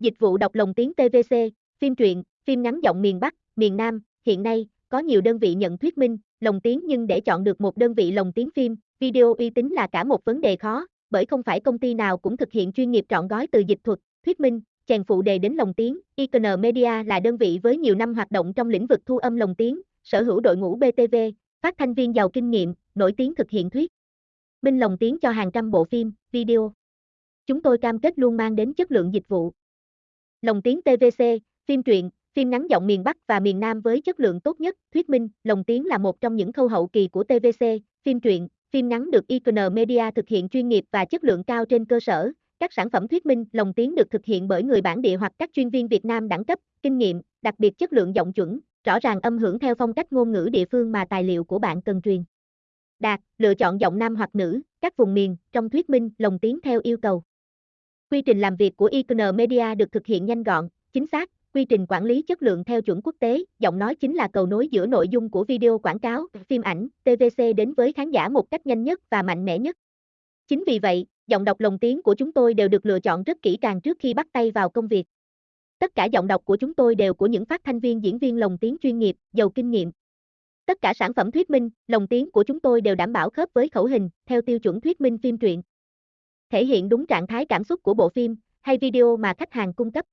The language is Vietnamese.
Dịch vụ đọc lồng tiếng TVC, phim truyện, phim ngắn giọng miền Bắc, miền Nam, hiện nay, có nhiều đơn vị nhận thuyết minh, lồng tiếng nhưng để chọn được một đơn vị lồng tiếng phim, video uy tín là cả một vấn đề khó, bởi không phải công ty nào cũng thực hiện chuyên nghiệp trọn gói từ dịch thuật, thuyết minh, chèn phụ đề đến lồng tiếng. Icon Media là đơn vị với nhiều năm hoạt động trong lĩnh vực thu âm lồng tiếng, sở hữu đội ngũ BTV, phát thanh viên giàu kinh nghiệm, nổi tiếng thực hiện thuyết minh lồng tiếng cho hàng trăm bộ phim, video. Chúng tôi cam kết luôn mang đến chất lượng dịch vụ. Lồng tiếng TVC, phim truyện, phim ngắn giọng miền Bắc và miền Nam với chất lượng tốt nhất, thuyết minh, lồng tiếng là một trong những khâu hậu kỳ của TVC, phim truyện, phim ngắn được Icon Media thực hiện chuyên nghiệp và chất lượng cao trên cơ sở, các sản phẩm thuyết minh, lồng tiếng được thực hiện bởi người bản địa hoặc các chuyên viên Việt Nam đẳng cấp, kinh nghiệm, đặc biệt chất lượng giọng chuẩn, rõ ràng âm hưởng theo phong cách ngôn ngữ địa phương mà tài liệu của bạn cần truyền. Đạt, lựa chọn giọng nam hoặc nữ, các vùng miền, trong thuyết minh, lồng tiếng theo yêu cầu. Quy trình làm việc của Icon Media được thực hiện nhanh gọn, chính xác, quy trình quản lý chất lượng theo chuẩn quốc tế, giọng nói chính là cầu nối giữa nội dung của video quảng cáo, phim ảnh, TVC đến với khán giả một cách nhanh nhất và mạnh mẽ nhất. Chính vì vậy, giọng đọc lồng tiếng của chúng tôi đều được lựa chọn rất kỹ càng trước khi bắt tay vào công việc. Tất cả giọng đọc của chúng tôi đều của những phát thanh viên diễn viên lồng tiếng chuyên nghiệp, giàu kinh nghiệm. Tất cả sản phẩm thuyết minh, lồng tiếng của chúng tôi đều đảm bảo khớp với khẩu hình, theo tiêu chuẩn thuyết minh phim truyện. Thể hiện đúng trạng thái cảm xúc của bộ phim hay video mà khách hàng cung cấp.